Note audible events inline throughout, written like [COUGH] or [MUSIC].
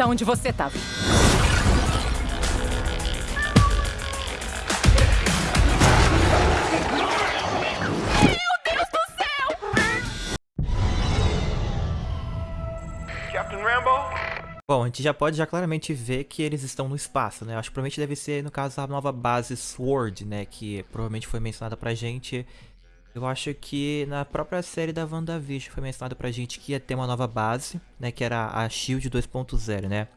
tá onde você tava. Captain Rambo? Bom, a gente já pode já claramente ver que eles estão no espaço, né? Acho que provavelmente deve ser, no caso, a nova base SWORD, né? Que provavelmente foi mencionada pra gente. Eu acho que na própria série da WandaVision foi mencionado pra gente que ia ter uma nova base, né? Que era a SHIELD 2.0, né?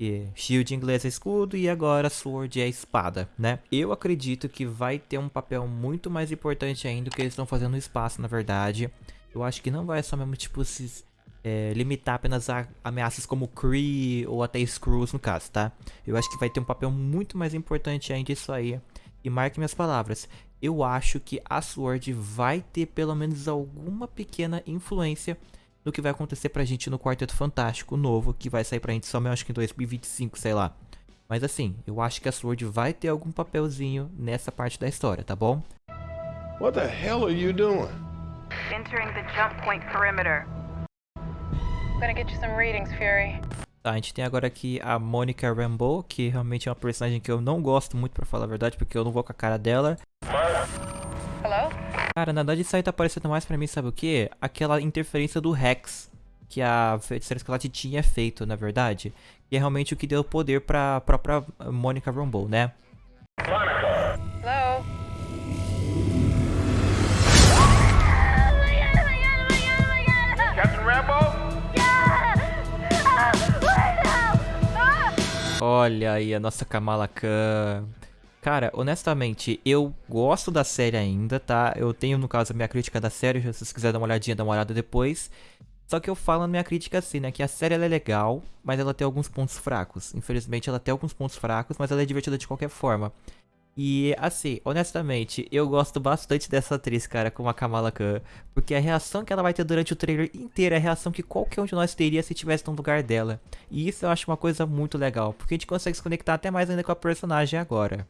E Shield em inglês é escudo e agora Sword é espada, né? Eu acredito que vai ter um papel muito mais importante ainda do que eles estão fazendo no espaço, na verdade. Eu acho que não vai só mesmo, tipo, se é, limitar apenas a ameaças como Kree ou até Skrulls no caso, tá? Eu acho que vai ter um papel muito mais importante ainda isso aí. E marque minhas palavras, eu acho que a Sword vai ter pelo menos alguma pequena influência no que vai acontecer pra gente no Quarteto Fantástico novo, que vai sair pra gente só acho que em 2025, sei lá. Mas assim, eu acho que a Sword vai ter algum papelzinho nessa parte da história, tá bom? What the hell are you doing? Entering the jump point perimeter. I'm gonna get you some readings, Fury. Tá, a gente tem agora aqui a Monica Rambeau, que realmente é uma personagem que eu não gosto muito, pra falar a verdade, porque eu não vou com a cara dela. Hello? Cara, na verdade isso aí tá parecendo mais pra mim, sabe o que? Aquela interferência do Rex, que a Feiticeira Escarlate tinha feito, na verdade. Que é realmente o que deu poder pra própria Monica Rambeau, né? Hello? Captain Rambo? Olha aí a nossa Kamala Khan. Cara, honestamente, eu gosto da série ainda, tá? Eu tenho, no caso, a minha crítica da série, se vocês quiserem dar uma olhadinha, dá uma olhada depois. Só que eu falo na minha crítica assim, né? Que a série é legal, mas ela tem alguns pontos fracos. Infelizmente, ela tem alguns pontos fracos, mas ela é divertida de qualquer forma. E, assim, honestamente, eu gosto bastante dessa atriz, cara, como a Kamala Khan. Porque a reação que ela vai ter durante o trailer inteiro é a reação que qualquer um de nós teria se tivesse no lugar dela. E isso eu acho uma coisa muito legal, porque a gente consegue se conectar até mais ainda com a personagem agora.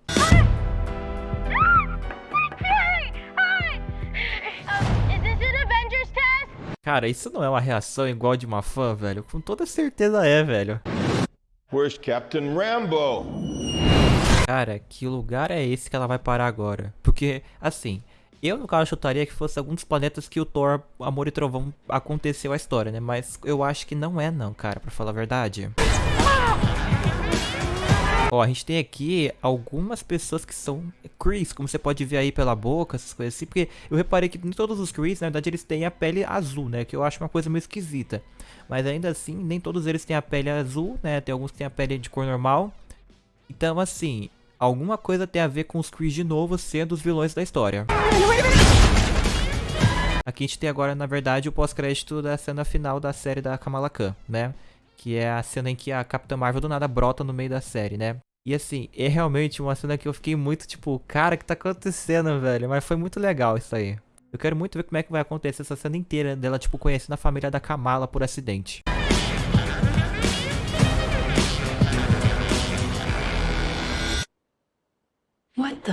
Cara, isso não é uma reação igual de uma fã, velho? Com toda certeza é, velho. Where's Captain Rambo? Cara, que lugar é esse que ela vai parar agora? Porque, assim, eu no caso chutaria que fosse algum dos planetas que o Thor, Amor e Trovão aconteceu a história, né? Mas eu acho que não é não, cara, pra falar a verdade. Ó, a gente tem aqui algumas pessoas que são Chris, como você pode ver aí pela boca, essas coisas assim, porque eu reparei que nem todos os Chris, na verdade, eles têm a pele azul, né, que eu acho uma coisa meio esquisita. Mas ainda assim, nem todos eles têm a pele azul, né, tem alguns que têm a pele de cor normal. Então, assim, alguma coisa tem a ver com os Chris de novo sendo os vilões da história. Aqui a gente tem agora, na verdade, o pós-crédito da cena final da série da Kamala Khan, né? Que é a cena em que a Capitã Marvel do nada brota no meio da série, né? E assim, é realmente uma cena que eu fiquei muito tipo, cara, o que tá acontecendo, velho? Mas foi muito legal isso aí. Eu quero muito ver como é que vai acontecer essa cena inteira dela, tipo, conhecendo a família da Kamala por acidente. What the?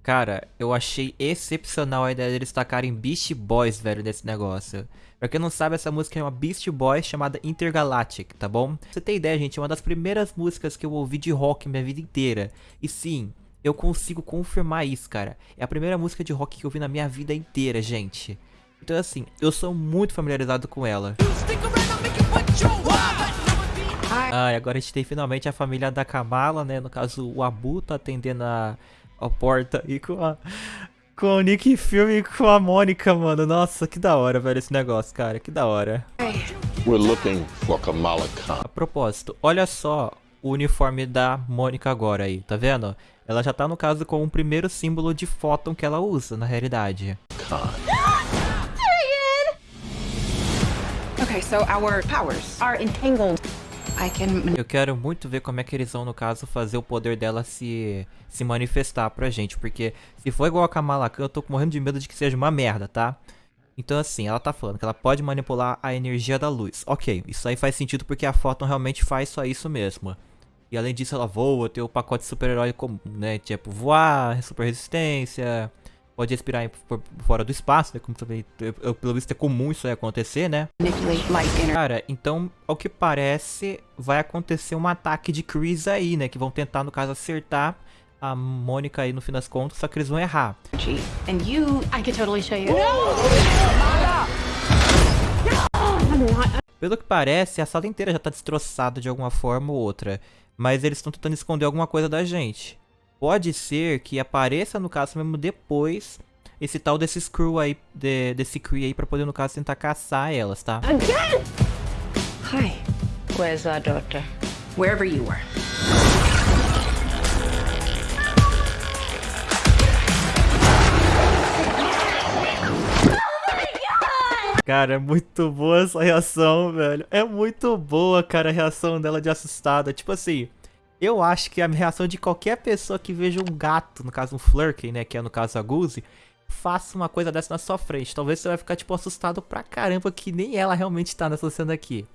Cara, eu achei excepcional a ideia deles tacarem Beast Boys, velho, nesse negócio. Pra quem não sabe, essa música é uma Beast Boys chamada Intergalactic, tá bom? Pra você ter ideia, gente, é uma das primeiras músicas que eu ouvi de rock minha vida inteira. E sim, eu consigo confirmar isso, cara. É a primeira música de rock que eu vi na minha vida inteira, gente. Então assim, eu sou muito familiarizado com ela. Ah, e agora a gente tem finalmente a família da Kamala, né? No caso, o Abu tá atendendo a, a porta e com a... Com o Nick Fury e com a Mônica, mano. Nossa, que da hora, velho, esse negócio, cara. Que da hora. We're looking for Kamala Khan. A propósito, olha só o uniforme da Mônica agora aí, tá vendo? Ela já tá, no caso, com o primeiro símbolo de fóton que ela usa, na realidade. Okay, so our powers are entangled. Eu quero muito ver como é que eles vão, no caso, fazer o poder dela se, se manifestar pra gente. Porque se for igual a Kamala Khan, eu tô morrendo de medo de que seja uma merda, tá? Então assim, ela tá falando que ela pode manipular a energia da luz. Ok, isso aí faz sentido porque a Photon realmente faz só isso mesmo. E além disso ela voa, tem o pacote super-herói né? Tipo, voar, super resistência, pode respirar fora do espaço, né? Como também, pelo visto é comum isso aí acontecer, né? Cara, então, ao que parece, vai acontecer um ataque de Chris aí, né? Que vão tentar, no caso, acertar a Mônica aí no fim das contas, só que eles vão errar. And you I could totally show you. Pelo que parece, a sala inteira já tá destroçada de alguma forma ou outra. Mas eles estão tentando esconder alguma coisa da gente. Pode ser que apareça, no caso, mesmo depois, esse tal desse Screw aí, de- desse Cree aí, pra poder, no caso, tentar caçar elas, tá? Hi. Where's our daughter? Wherever you were. Cara, é muito boa essa reação, velho. É muito boa, cara, a reação dela de assustada. Tipo assim, eu acho que a reação de qualquer pessoa que veja um gato, no caso um Flurkin, né, que é no caso a Goose, faça uma coisa dessa na sua frente. Talvez você vai ficar, tipo, assustado pra caramba que nem ela realmente tá nessa cena aqui.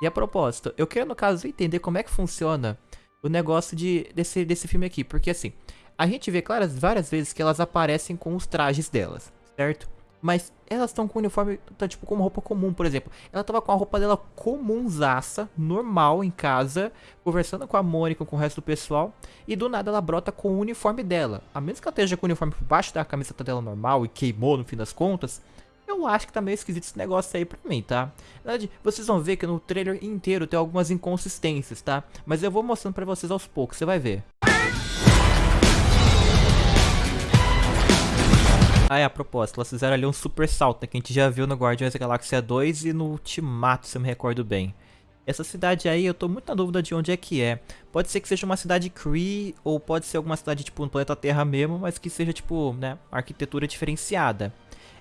E a propósito, eu quero, no caso, entender como é que funciona o negócio de, desse, desse filme aqui. Porque, assim, a gente vê claras várias vezes que elas aparecem com os trajes delas, certo? Mas elas estão com o uniforme, tá, tipo, com uma roupa comum, por exemplo. Ela tava com a roupa dela comunzaça, normal, em casa, conversando com a Mônica, com o resto do pessoal. E do nada ela brota com o uniforme dela. A menos que ela esteja com o uniforme por baixo da camiseta dela normal e queimou no fim das contas. Eu acho que tá meio esquisito esse negócio aí pra mim, tá? Na verdade, vocês vão ver que no trailer inteiro tem algumas inconsistências, tá? Mas eu vou mostrando pra vocês aos poucos, você vai ver. Ah, é, a propósito, elas fizeram ali um super salto, né, que a gente já viu no Guardiões da Galáxia 2 e no Ultimato, se eu me recordo bem. Essa cidade aí, eu tô muito na dúvida de onde é que é. Pode ser que seja uma cidade Kree, ou pode ser alguma cidade, tipo, no planeta Terra mesmo, mas que seja, tipo, né, arquitetura diferenciada.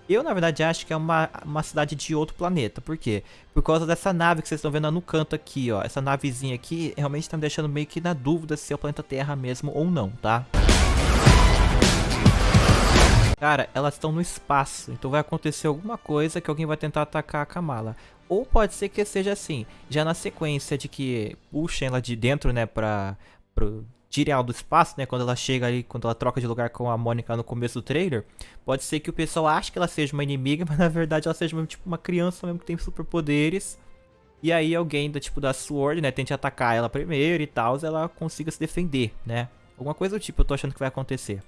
Eu, na verdade, acho que é uma, uma cidade de outro planeta. Por quê? Por causa dessa nave que vocês estão vendo no canto aqui, ó. Essa navezinha aqui realmente tá me deixando meio que na dúvida se é o planeta Terra mesmo ou não, tá? Cara, elas estão no espaço, então vai acontecer alguma coisa que alguém vai tentar atacar a Kamala. Ou pode ser que seja assim, já na sequência de que puxem ela de dentro, né, pra, pro, tirem ela do espaço, né, quando ela chega ali, quando ela troca de lugar com a Mônica no começo do trailer, pode ser que o pessoal ache que ela seja uma inimiga, [LAUGHS] mas na verdade ela seja tipo uma criança mesmo que tem superpoderes. E aí alguém do tipo da Sword, né, tente atacar ela primeiro e tal, ela consiga se defender, né. Alguma coisa do tipo eu tô achando que vai acontecer.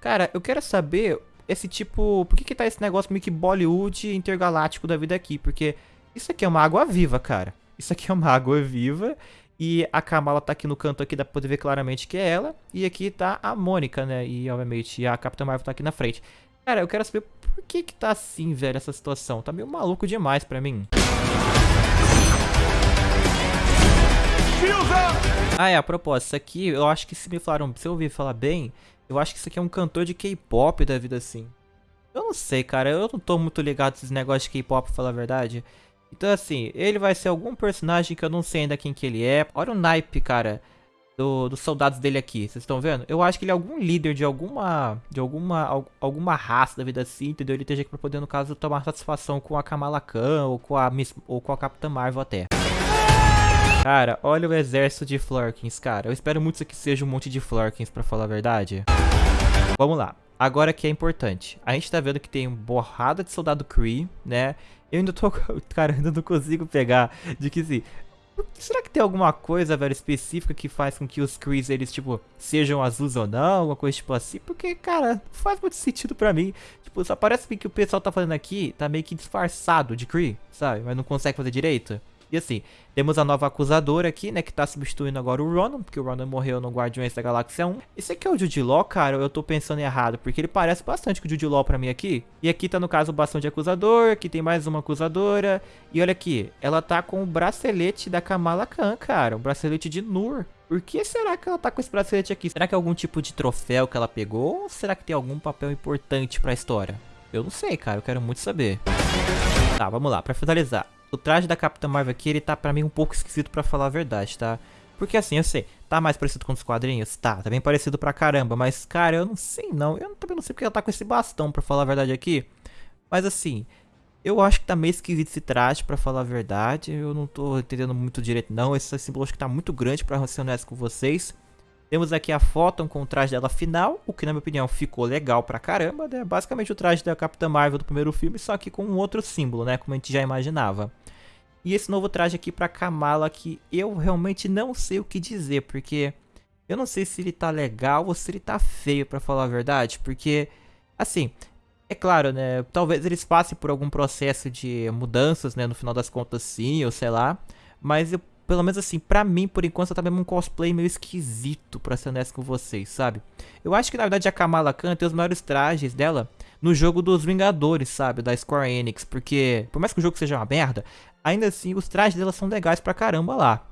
Cara, eu quero saber esse tipo. Por que, que tá esse negócio meio que Bollywood intergaláctico da vida aqui? Porque isso aqui é uma água viva, cara. Isso aqui é uma água viva. E a Kamala tá aqui no canto aqui, dá pra poder ver claramente que é ela. E aqui tá a Mônica, né? E obviamente a Capitã Marvel tá aqui na frente. Cara, eu quero saber por que que tá assim, velho, essa situação. Tá meio maluco demais pra mim. Ah, é, a propósito, isso aqui, eu acho que se me falaram, se eu ouvir falar bem, eu acho que isso aqui é um cantor de K-pop da vida assim. Eu não sei, cara, eu não tô muito ligado nesses negócios de K-pop, pra falar a verdade. Então, assim, ele vai ser algum personagem que eu não sei ainda quem que ele é. Olha o naipe, cara, do, dos soldados dele aqui, vocês estão vendo? Eu acho que ele é algum líder de alguma, de alguma, al- alguma raça da vida assim, entendeu? Ele esteja aqui pra poder, no caso, tomar satisfação com a Kamala Khan ou com a, Miss, ou com a Capitã Marvel até. Cara, olha o exército de Florkins, cara. Eu espero muito que seja um monte de Florkins, pra falar a verdade. Vamos lá. Agora que é importante. A gente tá vendo que tem uma borrada de soldado Kree, né? Eu ainda tô... [LAUGHS] Cara, ainda não consigo pegar de que assim... Será que tem alguma coisa, velho, específica que faz com que os Krees, eles, tipo, sejam azuis ou não? Alguma coisa tipo assim? Porque, cara, não faz muito sentido pra mim. Tipo, só parece que o pessoal tá fazendo aqui tá meio que disfarçado de Kree, sabe? Mas não consegue fazer direito. E assim, temos a nova acusadora aqui, né, que tá substituindo agora o Ronan, porque o Ronan morreu no Guardiões da Galáxia 1. Esse aqui é o Jude Law, cara, eu tô pensando errado, porque ele parece bastante com o Jude Law pra mim aqui. E aqui tá, no caso, o bastão de acusador, aqui tem mais uma acusadora. E olha aqui, ela tá com o bracelete da Kamala Khan, cara, o bracelete de Nur. Por que será que ela tá com esse bracelete aqui? Será que é algum tipo de troféu que ela pegou? Ou será que tem algum papel importante pra história? Eu não sei, cara, eu quero muito saber. Tá, vamos lá, pra finalizar. O traje da Capitã Marvel aqui, ele tá pra mim um pouco esquisito pra falar a verdade, tá? Porque assim, eu sei, tá mais parecido com os quadrinhos? Tá, tá bem parecido pra caramba, mas cara, eu não sei não. Eu também não sei porque ela tá com esse bastão pra falar a verdade aqui. Mas assim, eu acho que tá meio esquisito esse traje pra falar a verdade. Eu não tô entendendo muito direito não. Esse símbolo acho que tá muito grande pra ser honesto com vocês. Temos aqui a Photon com o traje dela final, o que na minha opinião ficou legal pra caramba, né? Basicamente o traje da Capitã Marvel do primeiro filme, só que com um outro símbolo, né? Como a gente já imaginava. E esse novo traje aqui pra Kamala que eu realmente não sei o que dizer, porque eu não sei se ele tá legal ou se ele tá feio, pra falar a verdade, porque, assim, é claro, né, talvez eles passem por algum processo de mudanças, né, no final das contas sim, ou sei lá, mas eu, pelo menos assim, pra mim, por enquanto, tá mesmo um cosplay meio esquisito, pra ser honesto com vocês, sabe? Eu acho que, na verdade, a Kamala Khan tem os maiores trajes dela no jogo dos Vingadores, sabe, da Square Enix, porque, por mais que o jogo seja uma merda, ainda assim, os trajes dela são legais pra caramba lá.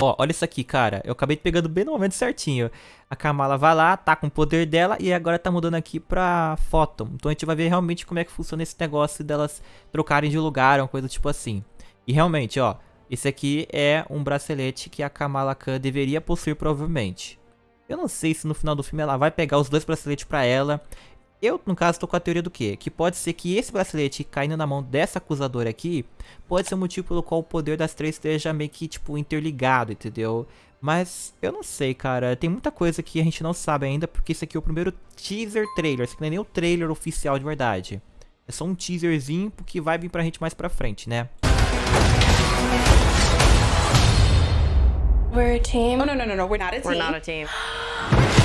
Ó, olha isso aqui, cara. Eu acabei pegando bem no momento certinho. A Kamala vai lá, tá com o poder dela e agora tá mudando aqui pra Photon. Então a gente vai ver realmente como é que funciona esse negócio delas trocarem de lugar, uma coisa tipo assim. E realmente, ó, esse aqui é um bracelete que a Kamala Khan deveria possuir provavelmente. Eu não sei se no final do filme ela vai pegar os dois braceletes pra ela. Eu, no caso, tô com a teoria do quê? Que pode ser que esse bracelete caindo na mão dessa acusadora aqui, pode ser o motivo pelo qual o poder das três esteja meio que, tipo, interligado, entendeu? Mas, eu não sei, cara. Tem muita coisa que a gente não sabe ainda, porque esse aqui é o primeiro teaser trailer. Esse aqui não é nem o trailer oficial de verdade. É só um teaserzinho que vai vir pra gente mais pra frente, né? We're a team. Oh, no, no, no, no. We're not a team. We're not a team. [GASPS] [GASPS] [GASPS]